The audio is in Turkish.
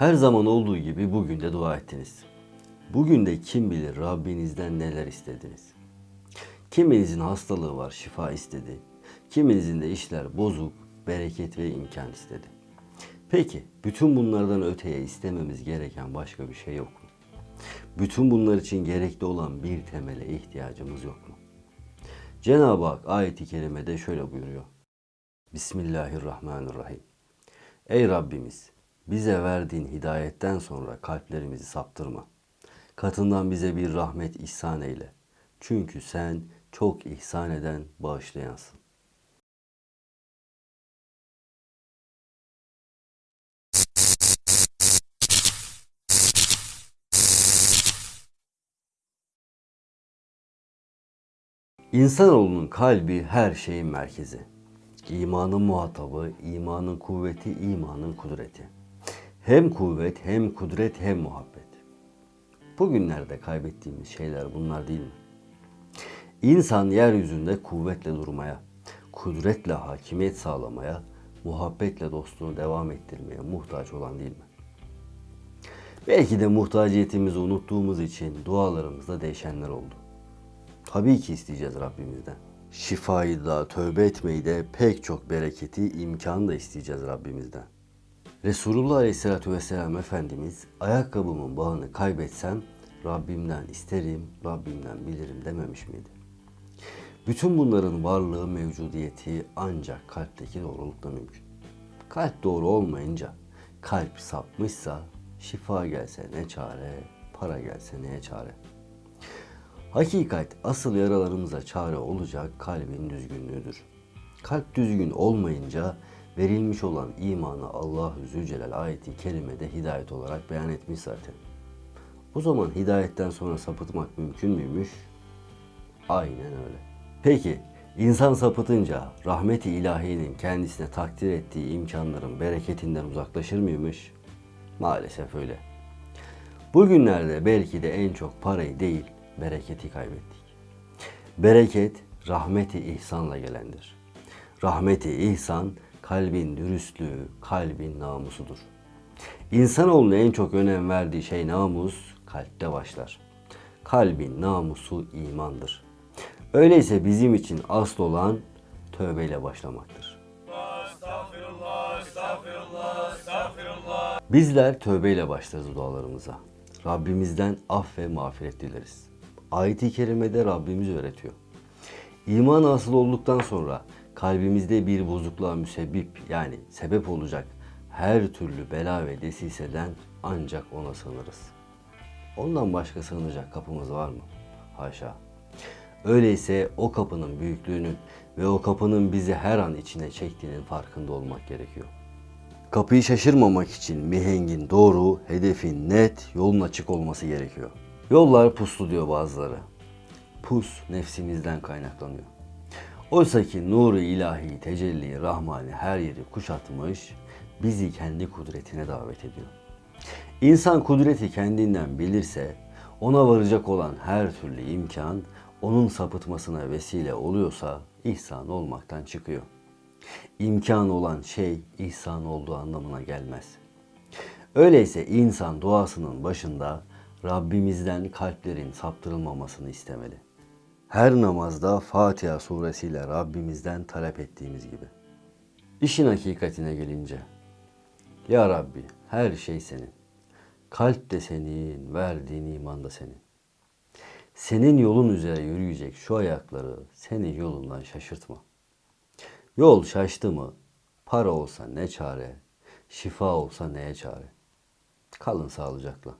Her zaman olduğu gibi bugün de dua ettiniz. Bugün de kim bilir Rabbinizden neler istediniz. Kiminizin hastalığı var, şifa istedi. Kiminizin de işler bozuk, bereket ve imkan istedi. Peki, bütün bunlardan öteye istememiz gereken başka bir şey yok mu? Bütün bunlar için gerekli olan bir temele ihtiyacımız yok mu? Cenab-ı Hak ayeti kerimede şöyle buyuruyor. Bismillahirrahmanirrahim. Ey Rabbimiz, bize verdiğin hidayetten sonra kalplerimizi saptırma. Katından bize bir rahmet ihsan eyle. Çünkü sen çok ihsan eden, bağışlayansın. İnsanoğlunun kalbi her şeyin merkezi. İmanın muhatabı, imanın kuvveti, imanın kudreti. Hem kuvvet, hem kudret, hem muhabbet. Bugünlerde kaybettiğimiz şeyler bunlar değil mi? İnsan yeryüzünde kuvvetle durmaya, kudretle hakimiyet sağlamaya, muhabbetle dostluğunu devam ettirmeye muhtaç olan değil mi? Belki de muhtaciyetimizi unuttuğumuz için dualarımızda değişenler oldu. Tabii ki isteyeceğiz Rabbimizden. Şifayı da, tövbe etmeyi de, pek çok bereketi, imkanı da isteyeceğiz Rabbimizden. Resulullah Aleyhisselatü Vesselam Efendimiz ayakkabımın bağını kaybetsem Rabbimden isterim, Rabbimden bilirim dememiş miydi? Bütün bunların varlığı, mevcudiyeti ancak kalpteki doğrulukla mümkün. Kalp doğru olmayınca, kalp sapmışsa şifa gelse ne çare, para gelse neye çare. Hakikat asıl yaralarımıza çare olacak kalbin düzgünlüğüdür. Kalp düzgün olmayınca verilmiş olan imanı Allahu Zülcelal ayeti kerimede hidayet olarak beyan etmiş zaten. O zaman hidayetten sonra sapıtmak mümkün müymüş? Aynen öyle. Peki insan sapıtınca rahmeti ilahinin kendisine takdir ettiği imkanların bereketinden uzaklaşır mıymış? Maalesef öyle. Bugünlerde belki de en çok parayı değil, bereketi kaybettik. Bereket rahmeti ihsanla gelendir. Rahmeti ihsan kalbin dürüstlüğü, kalbin namusudur. İnsanoğlunun en çok önem verdiği şey namus, kalpte başlar. Kalbin namusu imandır. Öyleyse bizim için asıl olan tövbeyle başlamaktır. Bizler tövbeyle başlarız dualarımıza. Rabbimizden af ve mağfiret dileriz. Ayet-i kerimede Rabbimiz öğretiyor. İman asıl olduktan sonra kalbimizde bir bozukluğa müsebbip yani sebep olacak her türlü bela ve desiseden ancak ona sığınırız. Ondan başka sığınacak kapımız var mı? Haşa. Öyleyse o kapının büyüklüğünün ve o kapının bizi her an içine çektiğinin farkında olmak gerekiyor. Kapıyı şaşırmamak için mihengin doğru, hedefin net, yolun açık olması gerekiyor. Yollar puslu diyor bazıları. Pus nefsimizden kaynaklanıyor. Oysa ki nuru ilahi, tecelli, rahmani her yeri kuşatmış, bizi kendi kudretine davet ediyor. İnsan kudreti kendinden bilirse, ona varacak olan her türlü imkan, onun sapıtmasına vesile oluyorsa ihsan olmaktan çıkıyor. İmkan olan şey ihsan olduğu anlamına gelmez. Öyleyse insan duasının başında Rabbimizden kalplerin saptırılmamasını istemeli. Her namazda Fatiha suresiyle Rabbimizden talep ettiğimiz gibi. İşin hakikatine gelince, Ya Rabbi her şey senin. Kalp de senin, verdiğin iman da senin. Senin yolun üzere yürüyecek şu ayakları senin yolundan şaşırtma. Yol şaştı mı, para olsa ne çare, şifa olsa neye çare. Kalın sağlıcakla.